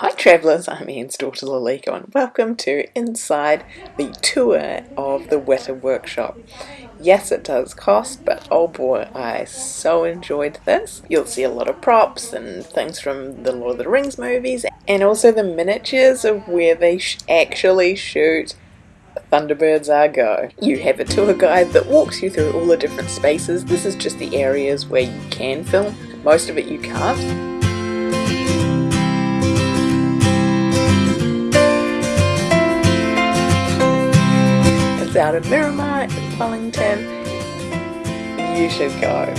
Hi travellers, I'm Anne's daughter Lalika and welcome to Inside the tour of the Weta Workshop. Yes it does cost but oh boy I so enjoyed this. You'll see a lot of props and things from the Lord of the Rings movies and also the miniatures of where they sh actually shoot Thunderbirds are go. You have a tour guide that walks you through all the different spaces. This is just the areas where you can film. Most of it you can't. Of Miramar in Wellington, you should go.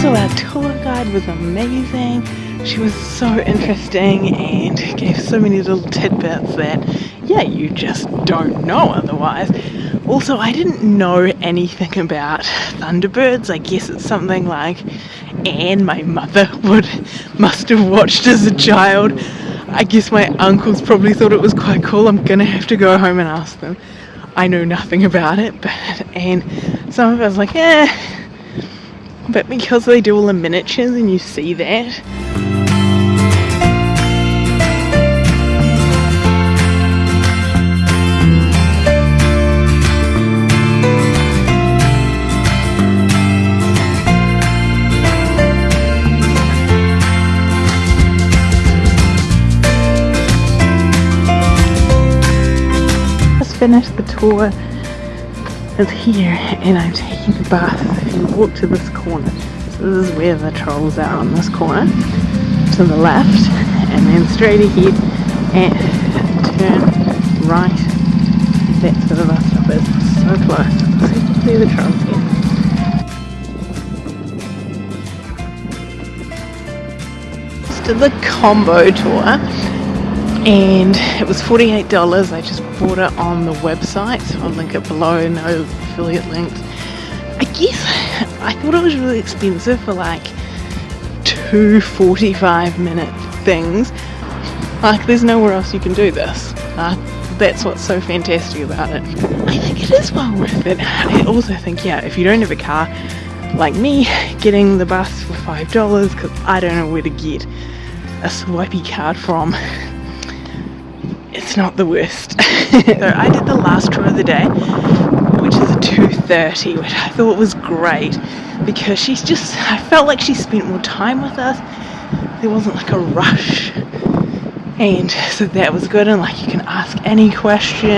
So our tour guide was amazing she was so interesting and gave so many little tidbits that, yeah, you just don't know otherwise. Also, I didn't know anything about Thunderbirds. I guess it's something like Anne, my mother, would must have watched as a child. I guess my uncles probably thought it was quite cool. I'm gonna have to go home and ask them. I know nothing about it, but and some of us like, eh. But because they do all the miniatures and you see that, finished the tour is here and I'm taking the bus. If you walk to this corner, so this is where the trolls are on this corner, to the left and then straight ahead and turn right. That's where the bus stop is. So close. So you can see the trolls here. To the combo tour and it was $48 I just bought it on the website. So I'll link it below. No affiliate links I guess I thought it was really expensive for like two 45 minute things. Like there's nowhere else you can do this. Uh, that's what's so fantastic about it. I think it is well worth it. I also think yeah if you don't have a car like me getting the bus for five dollars because I don't know where to get a swipey card from it's not the worst. so I did the last tour of the day, which is a 2.30, which I thought was great because she's just, I felt like she spent more time with us. There wasn't like a rush. And so that was good and like you can ask any question